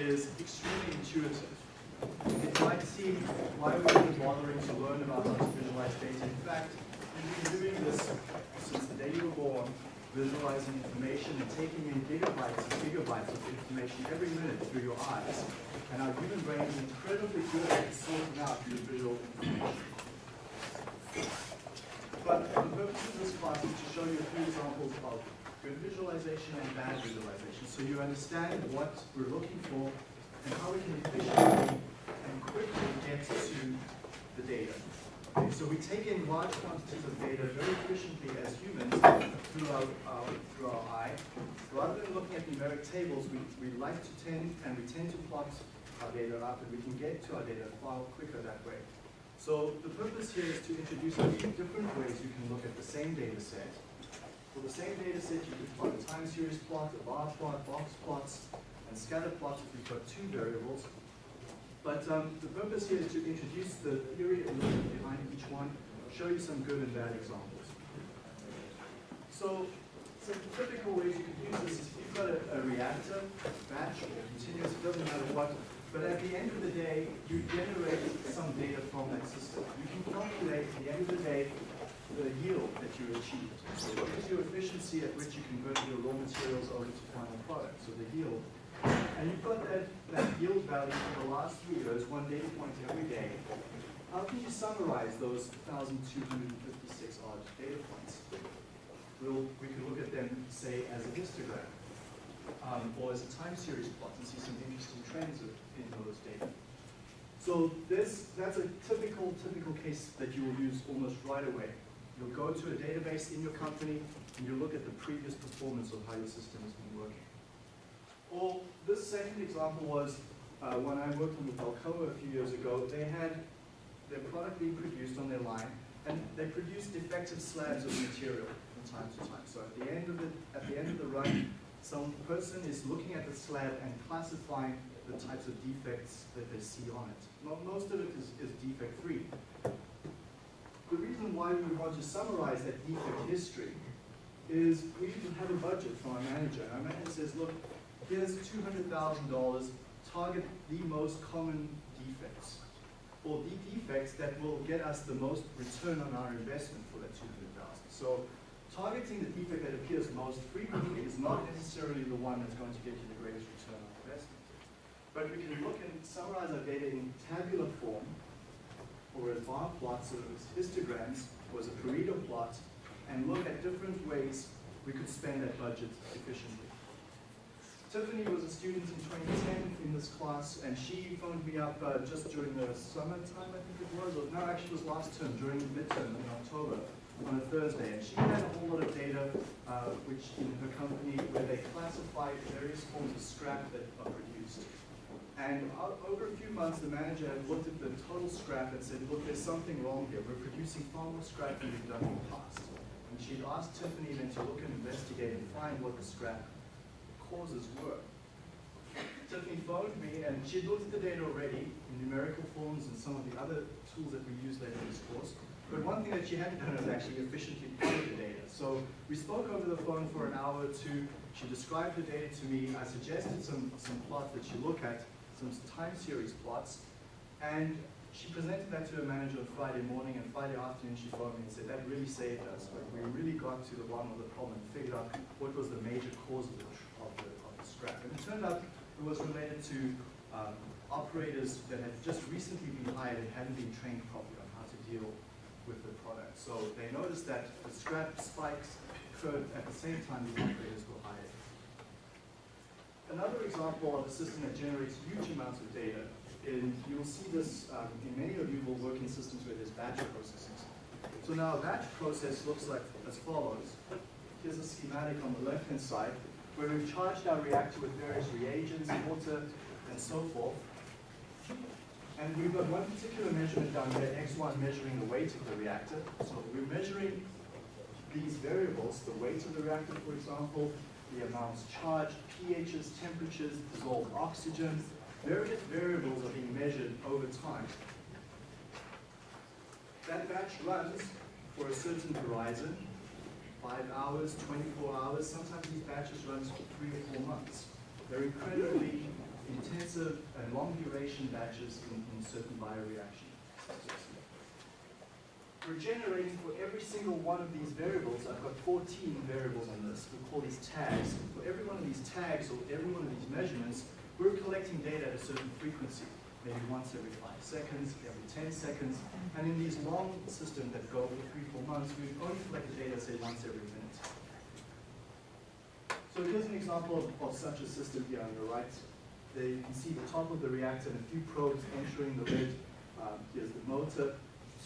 is extremely intuitive. It might seem, why are we even bothering to learn about how to visualize data? In fact, we've been doing this since the day you were born, visualizing information and taking in gigabytes and gigabytes of information every minute through your eyes. And our human brain is incredibly good at sorting out your visual information. But the purpose of this class is to show you a few examples of good visualization and bad visualization, so you understand what we're looking for and how we can efficiently and quickly get to the data. Okay, so we take in large quantities of data very efficiently as humans through our, uh, through our eye. Rather than looking at numeric tables, we, we like to tend, and we tend to plot our data up, and we can get to our data far quicker that way. So the purpose here is to introduce different ways you can look at the same data set. For the same data set, you can plot a time series plot, a bar plot, box plots, and scatter plots if you've got two variables. But um, the purpose here is to introduce the theory and logic behind each one, show you some good and bad examples. So, some typical ways you can use this is if you've got a, a reactor, batch, or continuous, it doesn't matter what, but at the end of the day, you generate some data from that system. You can calculate at the end of the day the yield that you achieved. So what is your efficiency at which you convert your raw materials over to final product, so the yield. And you've got that, that yield value for the last three years, one data point every day. How can you summarize those 1,256 odd data points? We'll, we can look at them, say, as a histogram, um, or as a time series plot and see some interesting trends in those data. So this, that's a typical, typical case that you will use almost right away. You'll go to a database in your company and you'll look at the previous performance of how your system has been working. Or this second example was uh, when I worked with Alcoa a few years ago, they had their product being produced on their line and they produced defective slabs of material from time to time. So at the end of the, at the end of the run, some person is looking at the slab and classifying the types of defects that they see on it. Most of it is, is defect free. The reason why we want to summarize that defect history is we can have a budget from our manager. And Our manager says, look, here's $200,000, target the most common defects, or the defects that will get us the most return on our investment for that 200,000. So targeting the defect that appears most frequently is not necessarily the one that's going to get you the greatest return on investment. But we can look and summarize our data in tabular form, or as bar plots, or as histograms, or as a Pareto plot, and look at different ways we could spend that budget efficiently. Tiffany was a student in 2010 in this class, and she phoned me up uh, just during the summertime, I think it was, or no, actually it was last term, during midterm in October on a Thursday, and she had a whole lot of data, uh, which in her company, where they classified various forms of scrap that are produced. And over a few months, the manager had looked at the total scrap and said, look, there's something wrong here. We're producing far more scrap than we've done in the past. And she'd asked Tiffany then to look and investigate and find what the scrap causes were. Tiffany phoned me, and she had looked at the data already in numerical forms and some of the other tools that we use later in this course. But one thing that she hadn't done was actually efficiently plot the data. So we spoke over the phone for an hour or two. She described the data to me. I suggested some, some plots that she look at, some time series plots. And she presented that to her manager on Friday morning, and Friday afternoon she phoned me and said, that really saved us. Like, we really got to the bottom of the problem and figured out what was the major cause of the, of the, of the scrap. And it turned out it was related to um, operators that had just recently been hired and hadn't been trained properly on how to deal with the product. So they noticed that the scrap spikes occurred at the same time the operators were hired. Another example of a system that generates huge amounts of data, and you'll see this um, in many of you will work in systems where there's batch processes. So now a batch process looks like as follows. Here's a schematic on the left-hand side, where we've charged our reactor with various reagents, water, and so forth. And we've got one particular measurement down here, X1 measuring the weight of the reactor. So we're measuring these variables, the weight of the reactor, for example, the amounts charged, pHs, temperatures, dissolved oxygen. Various variables are being measured over time. That batch runs for a certain horizon, five hours, 24 hours. Sometimes these batches run for three or four months. They're incredibly intensive and long duration batches in, in certain bioreaction systems. We're generating for every single one of these variables, I've got 14 variables in this, we call these tags. For every one of these tags or every one of these measurements, we're collecting data at a certain frequency, maybe once every five seconds, every 10 seconds. And in these long systems that go for three, four months, we only collect data, say, once every minute. So here's an example of, of such a system here on the right. There you can see the top of the reactor and a few probes entering the lid. Um, here's the motor,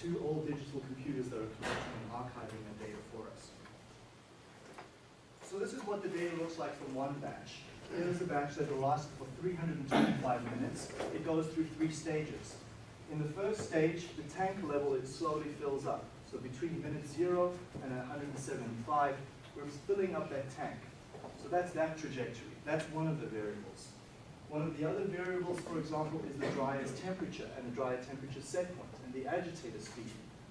two old digital computers that are collecting and archiving the data for us. So this is what the data looks like from one batch. Here's a batch that will last for 325 minutes. It goes through three stages. In the first stage, the tank level, it slowly fills up. So between minute zero and 175, we're filling up that tank. So that's that trajectory. That's one of the variables. One of the other variables, for example, is the dryer's temperature and the dryer temperature set point and the agitator speed.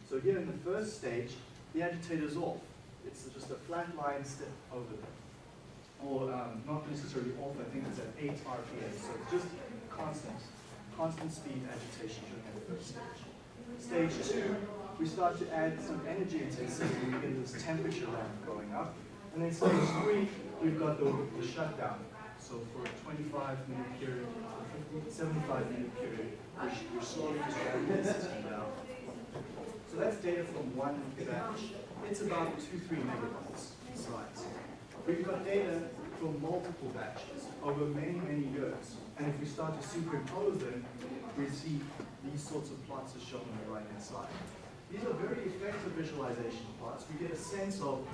So here in the first stage, the agitator's off. It's just a flat line step over there. Or um, not necessarily off, I think it's at 8 RPM. So it's just constant, constant speed agitation during that first stage. Stage two, we start to add some energy intensity. We get this temperature ramp going up. And then stage three, we've got the, the shutdown. So for a 25 minute period, or 50, 75 minute period, slowly just the system. So that's data from one batch. It's about two, three megabytes size. We've got data from multiple batches over many, many years. And if we start to superimpose them, we see these sorts of plots as shown on the right-hand side. These are very effective visualization plots. We get a sense of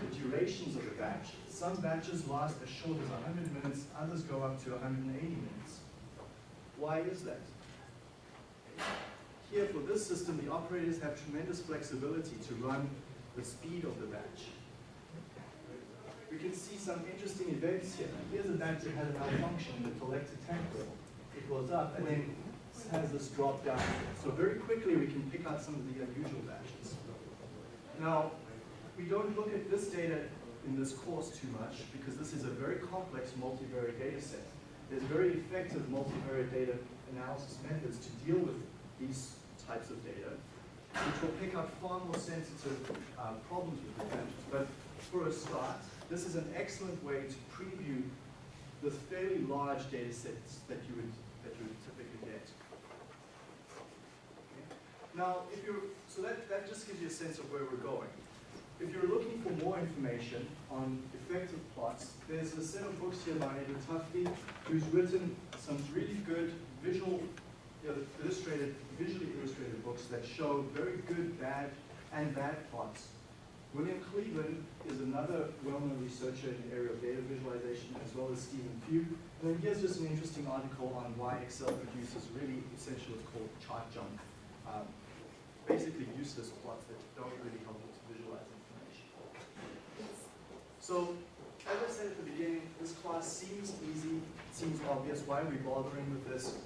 the durations of the batch. Some batches last as short as 100 minutes, others go up to 180 minutes. Why is that? Here for this system, the operators have tremendous flexibility to run the speed of the batch. We can see some interesting events here. Here's a batch that had a malfunction in the collector tank. It goes up and then has this drop down. So very quickly we can pick out some of the unusual batches. Now, we don't look at this data in this course too much because this is a very complex multivariate data set. There's very effective multivariate data analysis methods to deal with these types of data, which will pick up far more sensitive uh, problems with batches. But for a start, this is an excellent way to preview the fairly large data sets that you would, that you would typically get. Okay. Now, if you're, so that, that just gives you a sense of where we're going. If you're looking for more information on effective plots, there's a set of books here by Edward Tufte, who's written some really good visual, you know, illustrated, visually illustrated books that show very good, bad, and bad plots. William Cleveland is another well-known researcher in the area of data visualization, as well as Stephen Few. And then here's just an interesting article on why Excel produces really essentially what's called chart junk. Um, basically useless plots that don't really help to visualize information. So, as I said at the beginning, this class seems easy, seems obvious. Why are we bothering with this?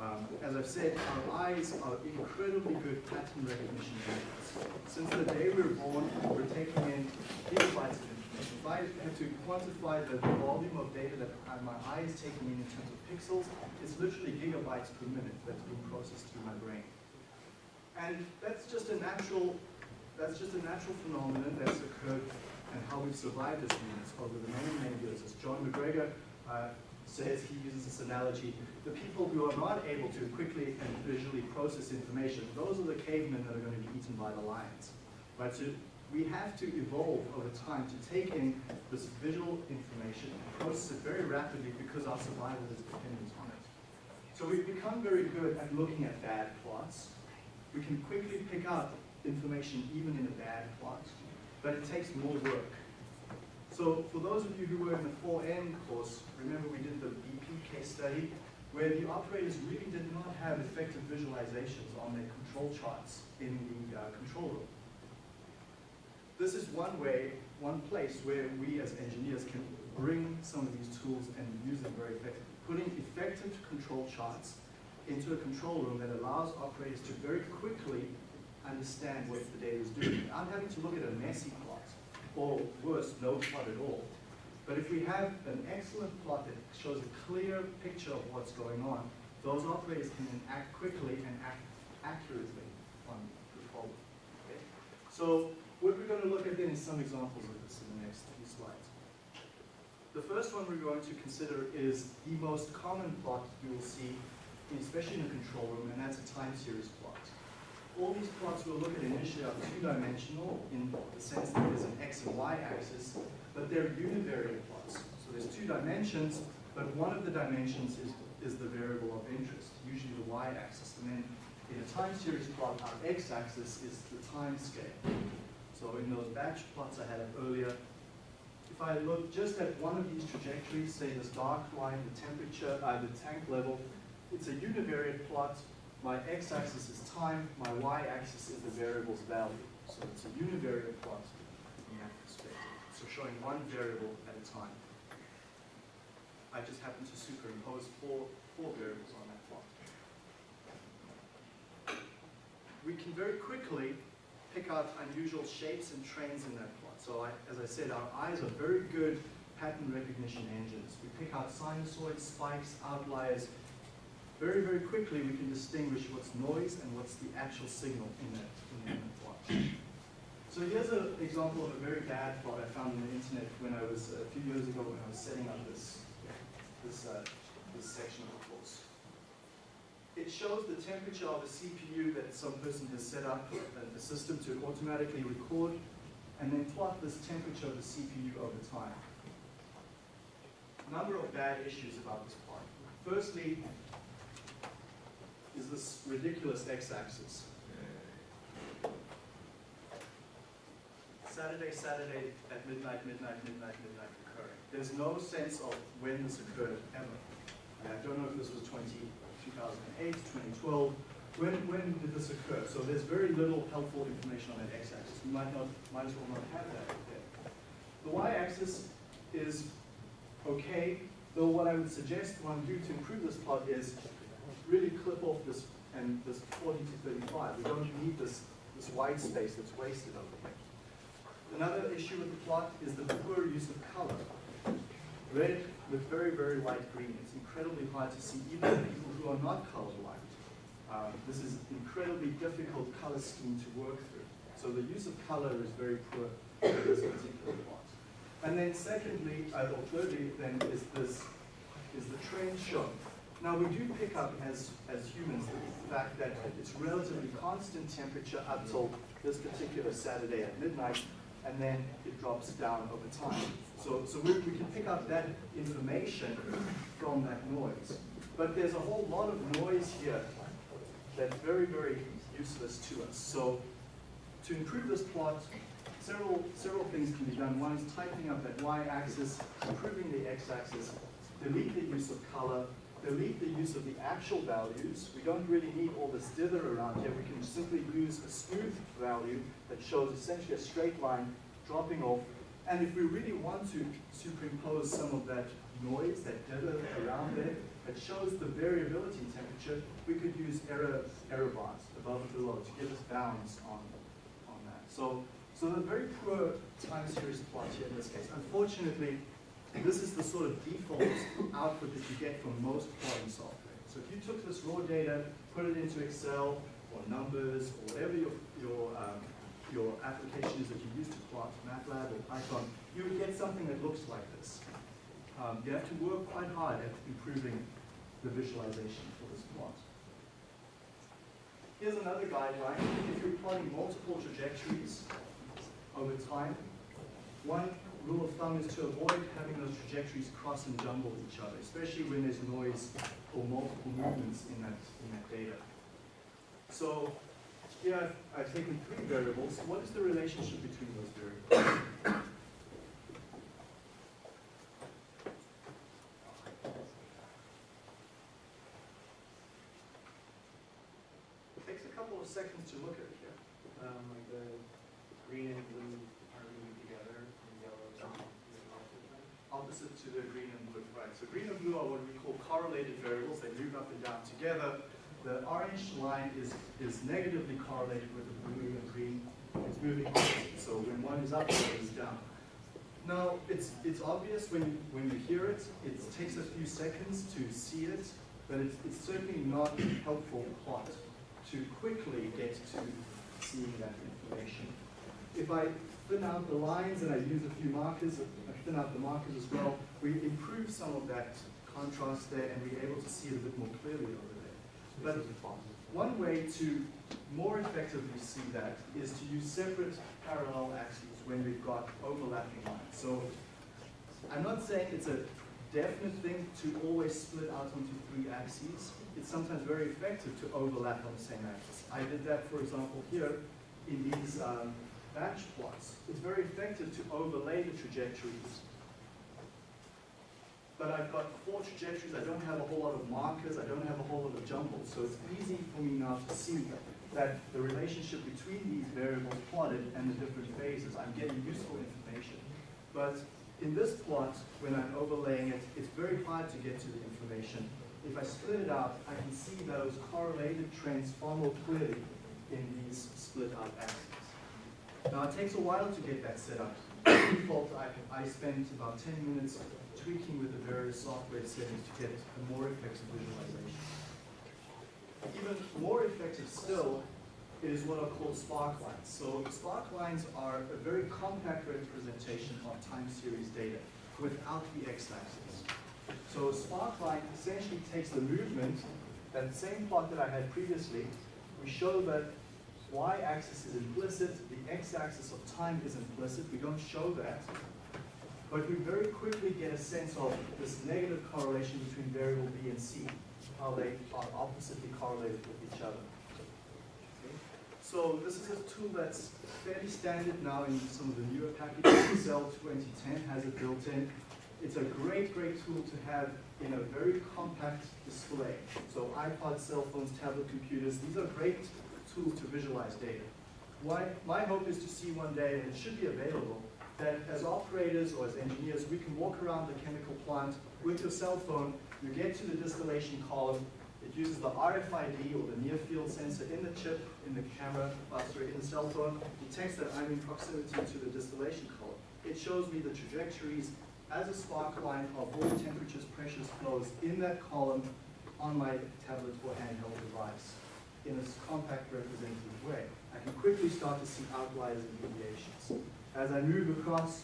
Um, as I've said, our eyes are incredibly good pattern recognition units. Since the day we were born, we're taking in gigabytes of information. If I had to quantify the volume of data that my eye is taking in in terms of pixels, it's literally gigabytes per minute that's being processed through my brain. And that's just a natural, that's just a natural phenomenon that's occurred and how we've survived as humans over the many, many years. As John MacGregor uh, says, he uses this analogy, the people who are not able to quickly and visually process information, those are the cavemen that are going to be eaten by the lions. Right? So we have to evolve over time to take in this visual information and process it very rapidly because our survival is dependent on it. So we've become very good at looking at bad plots. We can quickly pick up information even in a bad plot, but it takes more work. So for those of you who were in the 4N course, remember we did the BP case study where the operators really did not have effective visualizations on their control charts in the uh, control room. This is one way, one place where we as engineers can bring some of these tools and use them very effectively. Putting effective control charts into a control room that allows operators to very quickly understand what the data is doing. I'm having to look at a messy plot, or worse, no plot at all. But if we have an excellent plot that shows a clear picture of what's going on, those operators can then act quickly and act accurately on the problem. Okay? So what we're going to look at then is some examples of this in the next few slides. The first one we're going to consider is the most common plot you will see, especially in a control room, and that's a time series plot. All these plots we'll look at initially are two-dimensional in the sense that there's an x and y axis, but they're univariate plots. So there's two dimensions, but one of the dimensions is, is the variable of interest, usually the y-axis. And then in a time series plot, our x-axis is the time scale. So in those batch plots I had earlier, if I look just at one of these trajectories, say this dark line, the temperature, uh, the tank level, it's a univariate plot. My x-axis is time, my y-axis is the variable's value. So it's a univariate plot from that perspective. So showing one variable at a time. I just happen to superimpose four, four variables on that plot. We can very quickly pick out unusual shapes and trends in that plot. So I, as I said, our eyes are very good pattern recognition engines. We pick out sinusoids, spikes, outliers. Very, very quickly we can distinguish what's noise and what's the actual signal in that, in that plot. So here's an example of a very bad plot I found on the internet when I was, a few years ago when I was setting up this, this, uh, this section of the course. It shows the temperature of a CPU that some person has set up a system to automatically record and then plot this temperature of the CPU over time. A number of bad issues about this plot. Firstly, is this ridiculous x-axis. Saturday, Saturday at midnight, midnight, midnight, midnight occurring. There's no sense of when this occurred ever. I don't know if this was 20, 2008, 2012. When, when did this occur? So there's very little helpful information on that x-axis. You might not, might as well not have that there. The y-axis is okay, though what I would suggest one do to improve this plot is really clip off this and this 40 to 35. We don't need this, this white space that's wasted over here. Another issue with the plot is the poor use of color. Red with very, very light green. It's incredibly hard to see even for people who are not colorblind. Um, this is an incredibly difficult color scheme to work through. So the use of color is very poor in this particular plot. And then secondly, uh, or thirdly, then is this is the trend shown. Now we do pick up as, as humans the fact that it's relatively constant temperature up till this particular Saturday at midnight, and then it drops down over time. So, so we, we can pick up that information from that noise. But there's a whole lot of noise here that's very, very useless to us. So to improve this plot, several, several things can be done. One is tightening up that y-axis, improving the x-axis, delete the use of color, delete the use of the actual values. We don't really need all this dither around here. We can simply use a smooth value that shows essentially a straight line dropping off. And if we really want to superimpose some of that noise, that dither around there, that shows the variability in temperature, we could use error, error bars above and below to give us bounds on, on that. So, so a very poor time series plot here in this case. Unfortunately, this is the sort of default output that you get from most plotting software. So if you took this raw data, put it into Excel or Numbers or whatever your, your, um, your application is that you use to plot, MATLAB or Python, you would get something that looks like this. Um, you have to work quite hard at improving the visualization for this plot. Here's another guideline. If you're plotting multiple trajectories over time, one rule of thumb is to avoid having those trajectories cross and jumble each other, especially when there's noise or multiple movements in that, in that data. So here I've, I've taken three variables. What is the relationship between those variables? It takes a couple of seconds to look at it here. Um, like the green and blue are moving together, and yellow is not moving opposite them. Opposite to the green and blue, right? So green and blue are what we call correlated variables. They move up and down together. The orange line is, is negatively correlated with the blue and green. It's moving opposite. So when one is up, one is down. Now, it's, it's obvious when, when you hear it, it takes a few seconds to see it, but it's, it's certainly not helpful plot to quickly get to seeing that information. If I thin out the lines and I use a few markers, I thin out the markers as well, we improve some of that contrast there and we're able to see it a bit more clearly over there. But one way to more effectively see that is to use separate parallel axes when we've got overlapping lines. So I'm not saying it's a definite thing to always split out onto three axes. It's sometimes very effective to overlap on the same axis. I did that, for example, here in these um, batch plots. It's very effective to overlay the trajectories but I've got four trajectories, I don't have a whole lot of markers, I don't have a whole lot of jumbles, so it's easy for me now to see that the relationship between these variables plotted and the different phases, I'm getting useful information. But in this plot, when I'm overlaying it, it's very hard to get to the information. If I split it out, I can see those correlated trends far more clearly in these split out axes. Now it takes a while to get that set up. Default, I, I spent about 10 minutes tweaking with the various software settings to get a more effective visualization. Even more effective still is what are called spark lines. So spark lines are a very compact representation of time series data without the x-axis. So a spark line essentially takes the movement, that same plot that I had previously, we show that y-axis is implicit, the x-axis of time is implicit, we don't show that, but we very quickly get a sense of this negative correlation between variable B and C, how they are oppositely correlated with each other. So this is a tool that's fairly standard now in some of the newer packages. Excel 2010 has it built in. It's a great, great tool to have in a very compact display. So iPods, cell phones, tablet computers, these are great tools to visualize data. Why, my hope is to see one day, and it should be available, that as operators or as engineers, we can walk around the chemical plant with your cell phone, you get to the distillation column, it uses the RFID or the near field sensor in the chip, in the camera, uh, sorry, in the cell phone, detects that I'm in proximity to the distillation column. It shows me the trajectories as a spark line of all temperatures, pressures, flows in that column on my tablet or handheld device in a compact representative way. I can quickly start to see outliers and deviations. As I move across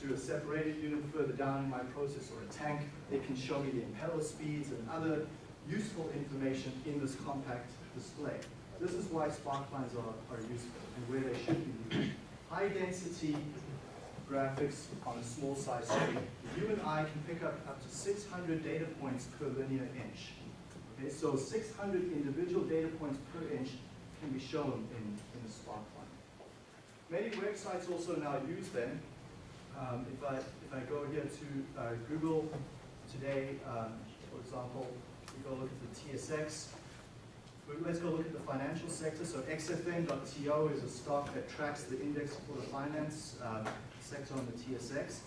to a separated unit further down in my process or a tank, it can show me the impeller speeds and other useful information in this compact display. This is why spark lines are, are useful and where they should be used. High density graphics on a small size screen. You and I can pick up up to 600 data points per linear inch. Okay, so 600 individual data points per inch can be shown in, in a spark line. Many websites also now use them. Um, if, I, if I go here to uh, Google today, um, for example, we go look at the TSX. Let's go look at the financial sector. So XFN.to is a stock that tracks the index for the finance um, sector on the TSX.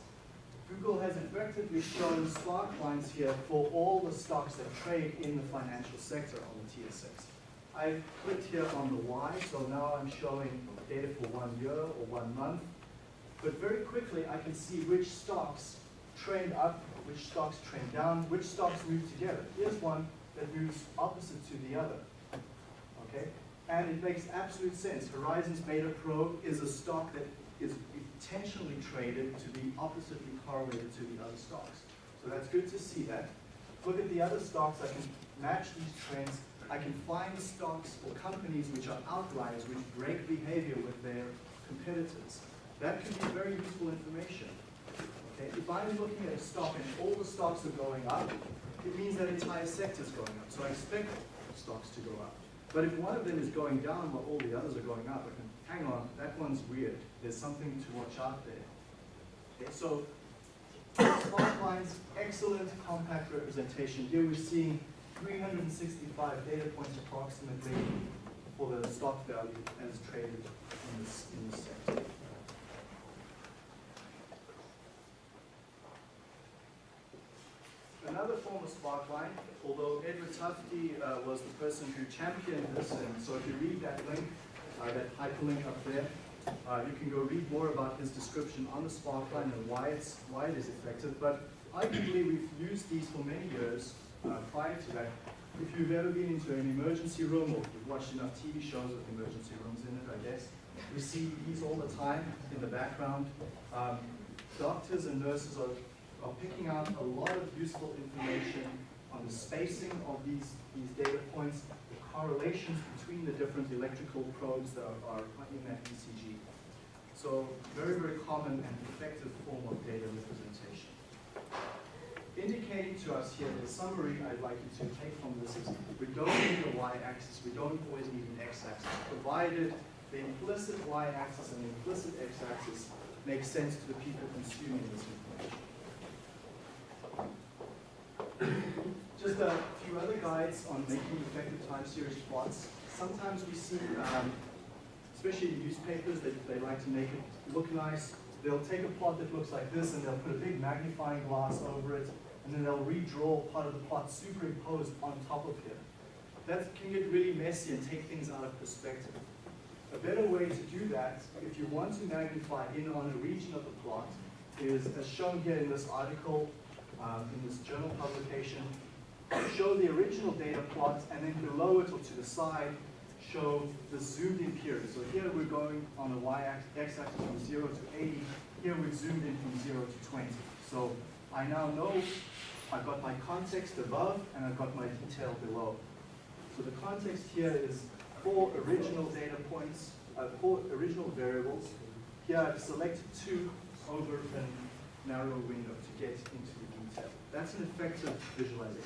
Google has effectively shown spark lines here for all the stocks that trade in the financial sector on the TSX. I've clicked here on the Y, so now I'm showing data for one year or one month. But very quickly, I can see which stocks trend up, which stocks trend down, which stocks move together. Here's one that moves opposite to the other. Okay? And it makes absolute sense. Horizons Beta Pro is a stock that is intentionally traded to be oppositely correlated to the other stocks. So that's good to see that. Look at the other stocks, I can match these trends. I can find stocks or companies which are outliers, which break behavior with their competitors. That can be very useful information. Okay? If I'm looking at a stock and all the stocks are going up, it means that entire sector is going up. So I expect stocks to go up. But if one of them is going down while all the others are going up, I can, hang on, that one's weird. There's something to watch out there. Okay, so spark lines, excellent compact representation. Here we're seeing 365 data points approximately for the stock value as traded in this, in this sector. Another form of sparkline, although Edward Tufte uh, was the person who championed this, and so if you read that link, that hyperlink up there, Uh, you can go read more about his description on the Sparkline and why it's why it is effective. But arguably, we've used these for many years uh, prior to that. If you've ever been into an emergency room or you've watched enough TV shows with emergency rooms in it, I guess, we see these all the time in the background. Um, doctors and nurses are, are picking out a lot of useful information on the spacing of these, these data points, correlations between the different electrical probes that are, in that ECG. So very, very common and effective form of data representation. Indicating to us here, the summary I'd like you to take from this is we don't need a y-axis, we don't always need an x-axis, provided the implicit y-axis and the implicit x-axis make sense to the people consuming this information. Just a few other guides on making effective time series plots. Sometimes we see, um, especially in newspapers, they, they like to make it look nice. They'll take a plot that looks like this and they'll put a big magnifying glass over it and then they'll redraw part of the plot superimposed on top of here. That can get really messy and take things out of perspective. A better way to do that, if you want to magnify in on a region of the plot, is as shown here in this article, um, in this journal publication, show the original data plot, and then below it or to the side, show the zoomed in period. So here we're going on the y-axis from 0 to 80. Here we've zoomed in from 0 to 20. So I now know I've got my context above and I've got my detail below. So the context here is four original data points, uh, four original variables. Here I've selected two over a narrow window to get into the detail. That's an effective visualization.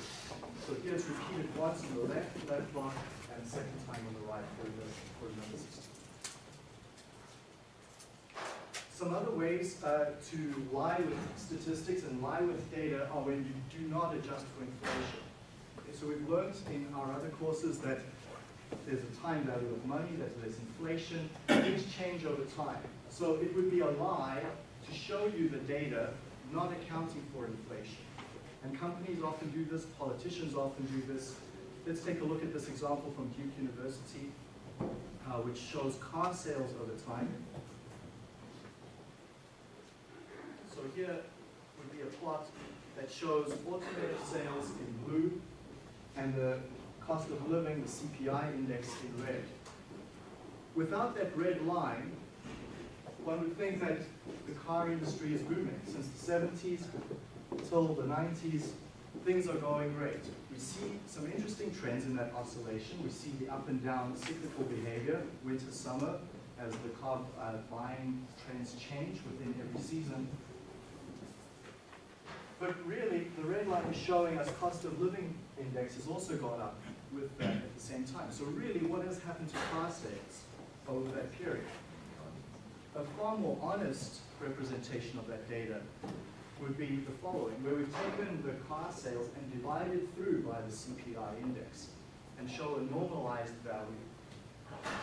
So here it's repeated once on the left, left block, and second time on the right for the, for the number system. Some other ways uh, to lie with statistics and lie with data are when you do not adjust for inflation. Okay, so we've learned in our other courses that there's a time value of money, that there's inflation, things change over time. So it would be a lie to show you the data not accounting for inflation. And companies often do this, politicians often do this. Let's take a look at this example from Duke University, uh, which shows car sales over time. So here would be a plot that shows automotive sales in blue and the cost of living, the CPI index in red. Without that red line, one would think that the car industry is booming. Since the 70s till the 90s, things are going great. We see some interesting trends in that oscillation. We see the up and down cyclical behavior, winter, summer, as the car uh, buying trends change within every season. But really, the red line is showing us cost of living index has also gone up with that at the same time. So really, what has happened to car sales over that period? A far more honest representation of that data would be the following, where we've taken the car sales and divided through by the CPI index and show a normalized value.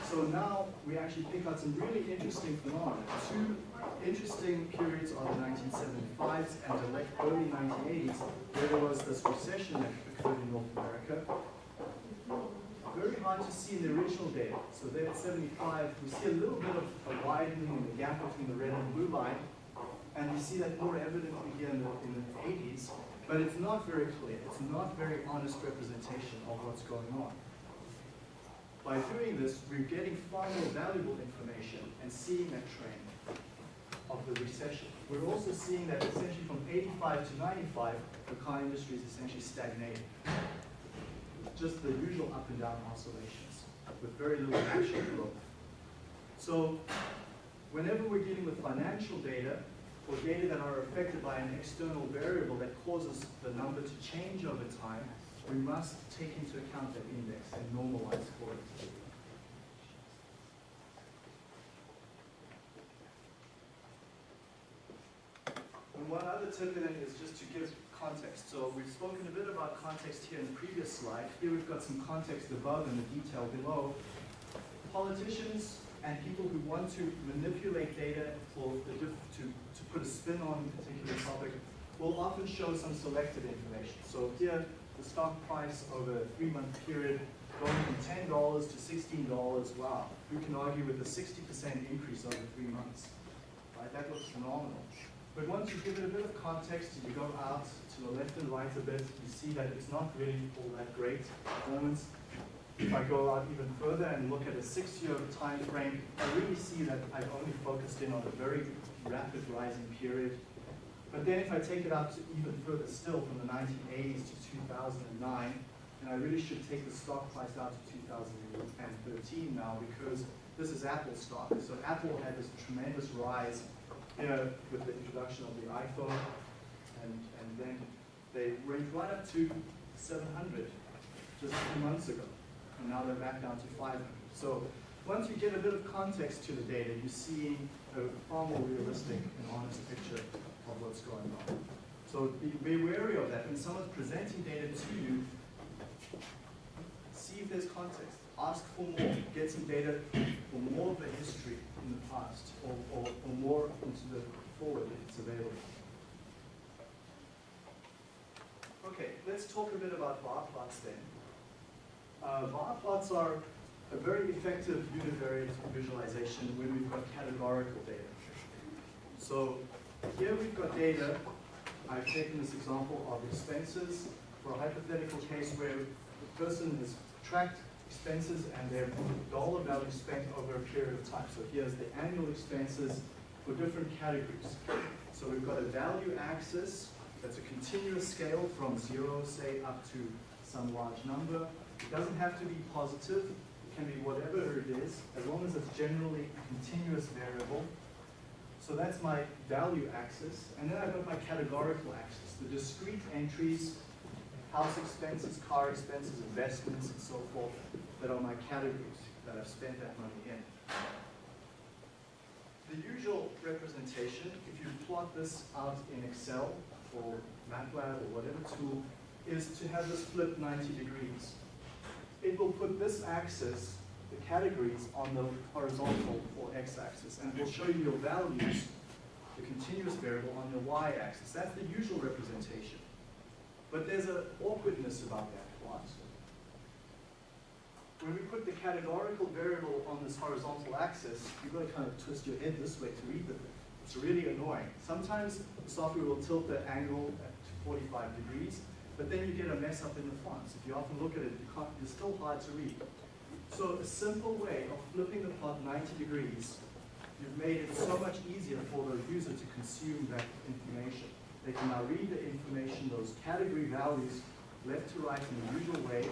So now we actually pick out some really interesting phenomena. Two interesting periods are the 1975s and the late early 1980s, where there was this recession that occurred in North America. Very hard to see in the original data. So there at 75, we see a little bit of a widening in the gap between the red and blue line, and we see that more evidently here in the, in the 80s, but it's not very clear. It's not very honest representation of what's going on. By doing this, we're getting far more valuable information and seeing that trend of the recession. We're also seeing that essentially from 85 to 95, the car industry is essentially stagnating. Just the usual up and down oscillations with very little actual growth. So whenever we're dealing with financial data, or data that are affected by an external variable that causes the number to change over time, we must take into account that index and normalize for it. And one other tip then is just to give context. So we've spoken a bit about context here in the previous slide. Here we've got some context above and the detail below. Politicians and people who want to manipulate data or to, to put a spin on a particular topic will often show some selected information. So here, the stock price over a three-month period going from ten dollars to sixteen dollars, wow. You can argue with a sixty percent increase over three months, right? That looks phenomenal. But once you give it a bit of context, you go out to the left and right a bit, you see that it's not really all that great performance. If I go out even further and look at a six-year time frame, I really see that I've only focused in on a very rapid rising period. But then if I take it out to even further still, from the 1980s to 2009, and I really should take the stock price out to 2013 now because this is Apple stock. So Apple had this tremendous rise, you know, with the introduction of the iPhone, and, and then they went right up to 700 just a few months ago, and now they're back down to 500. So once you get a bit of context to the data, you see a far more realistic and honest picture of what's going on. So be, be wary of that. When someone's presenting data to you, see if there's context. Ask for more. Get some data for more of the history in the past, or, or, or more into the forward if it's available. Okay, let's talk a bit about bar plots then. Uh, bar plots are a very effective univariate visualization when we've got categorical data. So here we've got data. I've taken this example of expenses for a hypothetical case where the person has tracked expenses and their dollar value spent over a period of time. So here's the annual expenses for different categories. So we've got a value axis that's a continuous scale from zero, say, up to some large number. It doesn't have to be positive. It can be whatever it is, as long as it's generally a continuous variable. So that's my value axis. And then I've got my categorical axis, the discrete entries, house expenses, car expenses, investments, and so forth, that are my categories that I've spent that money in. The usual representation, if you plot this out in Excel or MATLAB or whatever tool, is to have this flip 90 degrees. It will put this axis, the categories, on the horizontal or x-axis, and it will show you your values, the continuous variable, on your y-axis. That's the usual representation. But there's an awkwardness about that plot. When we put the categorical variable on this horizontal axis, you've got to kind of twist your head this way to read the thing. It's really annoying. Sometimes the software will tilt the angle at 45 degrees, but then you get a mess up in the fonts. If you often look at it, you it's still hard to read. So a simple way of flipping the plot 90 degrees, you've made it so much easier for the user to consume that information. They can now read the information, those category values, left to right in the usual way.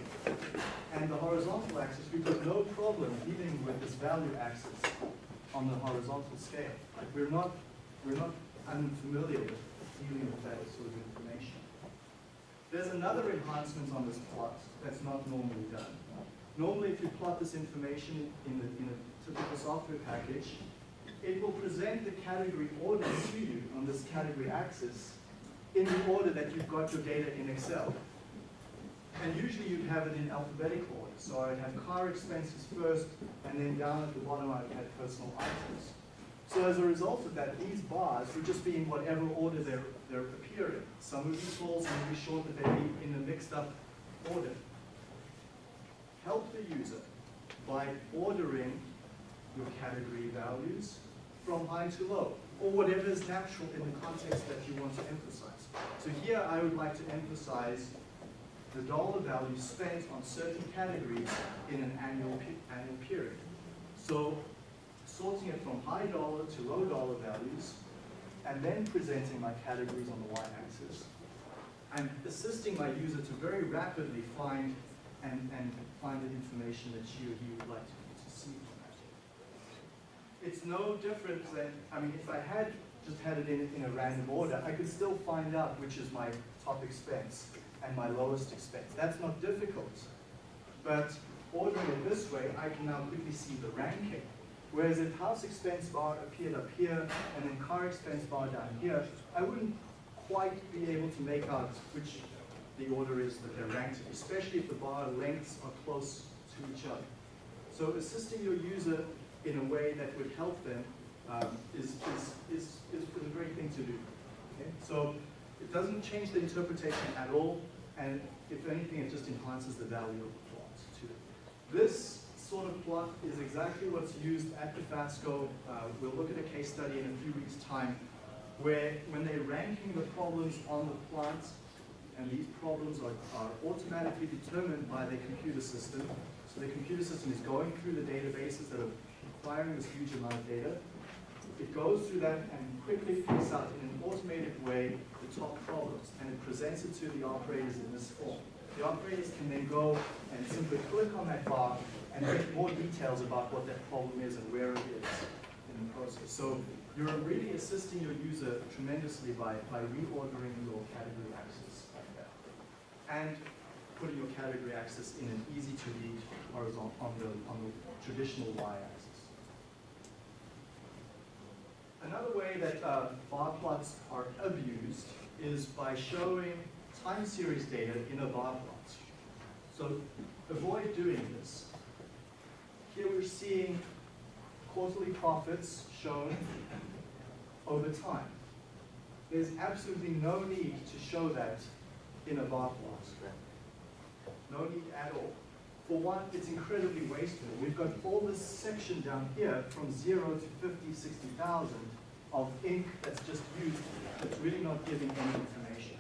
And the horizontal axis, we've got no problem dealing with this value axis on the horizontal scale. We're not, we're not unfamiliar with dealing with that sort of. There's another enhancement on this plot that's not normally done. Normally, if you plot this information in, the, in a typical software package, it will present the category order to you on this category axis in the order that you've got your data in Excel. And usually you'd have it in alphabetical order. So I'd have car expenses first, and then down at the bottom I'd have personal items. So as a result of that, these bars would just be in whatever order they're, they're appearing. Some would be full, some would be short, but they'd be in a mixed up order. Help the user by ordering your category values from high to low, or whatever is natural in the context that you want to emphasize. So here I would like to emphasize the dollar value spent on certain categories in an annual, annual period. So sorting it from high dollar to low dollar values, and then presenting my categories on the y-axis. I'm assisting my user to very rapidly find and, and find the information that she or he would like to, to see. It's no different than, I mean, if I had just had it in, in a random order, I could still find out which is my top expense and my lowest expense. That's not difficult. But ordering it this way, I can now quickly see the ranking. Whereas if house expense bar appeared up here and then car expense bar down here, I wouldn't quite be able to make out which the order is that they're ranked, especially if the bar lengths are close to each other. So assisting your user in a way that would help them um, is, is, is, is a great thing to do. Okay? So it doesn't change the interpretation at all, and if anything, it just enhances the value of the plot too. This sort of plot is exactly what's used at the FASCO. Uh, we'll look at a case study in a few weeks' time, where when they're ranking the problems on the plot, and these problems are, are automatically determined by their computer system. So the computer system is going through the databases that are acquiring this huge amount of data. It goes through that and quickly picks out in an automated way the top problems, and it presents it to the operators in this form. The operators can then go and simply click on that bar and get more details about what that problem is and where it is in the process. So you're really assisting your user tremendously by, by reordering your category that. And putting your category axis in an easy to read horizontal on the, on the traditional y-axis. Another way that uh, bar plots are abused is by showing time series data in a bar plot. So avoid doing this. Here we're seeing quarterly profits shown over time. There's absolutely no need to show that in a bar plot. No need at all. For one, it's incredibly wasteful. We've got all this section down here from zero to 50, 60,000 of ink that's just used that's really not giving any information.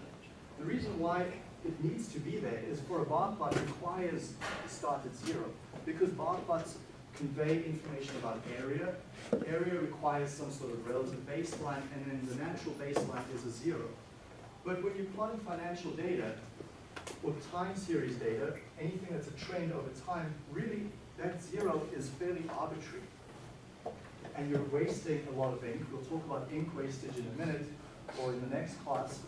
The reason why it needs to be there is for a bar plot requires start at zero because bar plots convey information about area. Area requires some sort of relative baseline and then the natural baseline is a zero. But when you're plotting financial data, or time series data, anything that's a trend over time, really that zero is fairly arbitrary. And you're wasting a lot of ink. We'll talk about ink wastage in a minute or in the next class.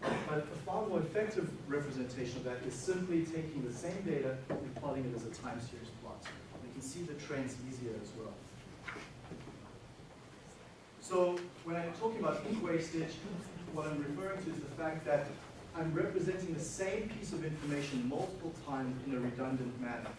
But a far more effective representation of that is simply taking the same data and plotting it as a time series plot. You can see the trends easier as well. So when I'm talking about ink wastage, what I'm referring to is the fact that I'm representing the same piece of information multiple times in a redundant manner.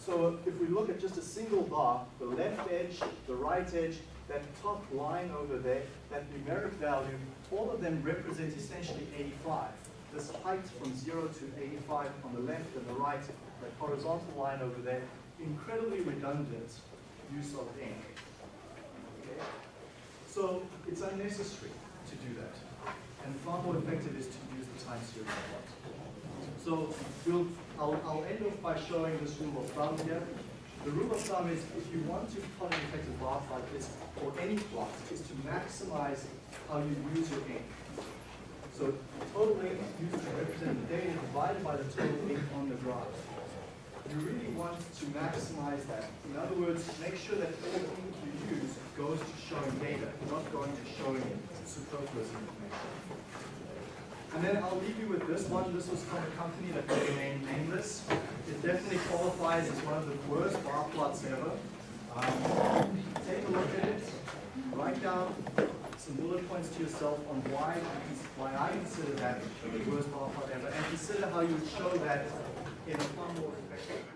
So if we look at just a single bar, the left edge, the right edge, that top line over there, that numeric value, all of them represent essentially 85. This height from 0 to 85 on the left and the right, that horizontal line over there, incredibly redundant use of ink. Okay? So it's unnecessary to do that. And far more effective is to use the time series plot. So we'll, I'll, I'll end off by showing this rule of thumb here. The rule of thumb is if you want to plot an effective plot, is, or any plot, is to maximize how you use your ink. So total ink used to represent the data divided by the total ink on the graph. You really want to maximize that. In other words, make sure that all the ink you use goes to showing data, not going to showing superfluous information. And then I'll leave you with this one. This was from a company that will remain nameless. It definitely qualifies as one of the worst bar plots ever. Um, take a look at it. Write down some bullet points to yourself on why, why I consider that the worst bar plot ever, and consider how you would show that in a far more effective